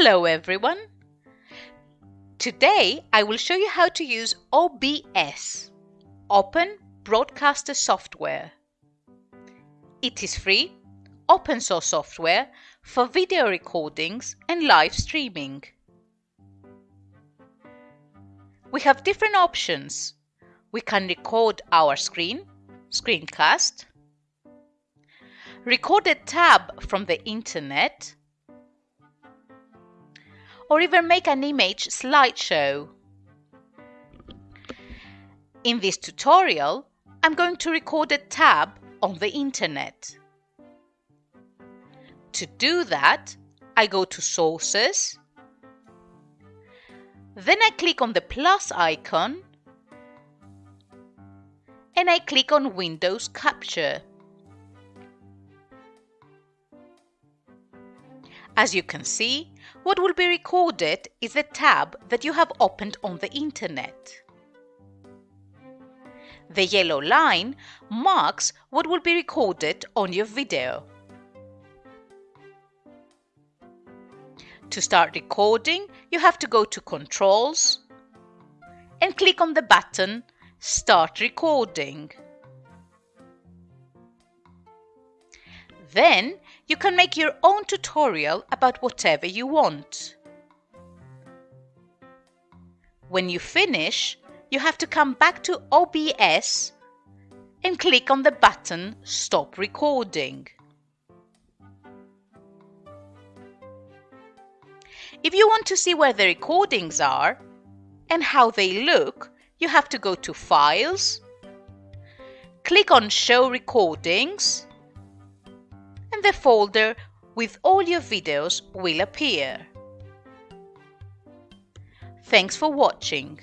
Hello everyone! Today I will show you how to use OBS, Open Broadcaster Software. It is free, open source software for video recordings and live streaming. We have different options. We can record our screen, screencast, record a tab from the internet, or even make an image slideshow. In this tutorial, I'm going to record a tab on the internet. To do that, I go to Sources, then I click on the plus icon and I click on Windows Capture. As you can see, what will be recorded is the tab that you have opened on the internet. The yellow line marks what will be recorded on your video. To start recording, you have to go to Controls and click on the button Start Recording. Then you can make your own tutorial about whatever you want. When you finish, you have to come back to OBS and click on the button Stop Recording. If you want to see where the recordings are and how they look, you have to go to Files, click on Show Recordings, the folder with all your videos will appear. Thanks for watching.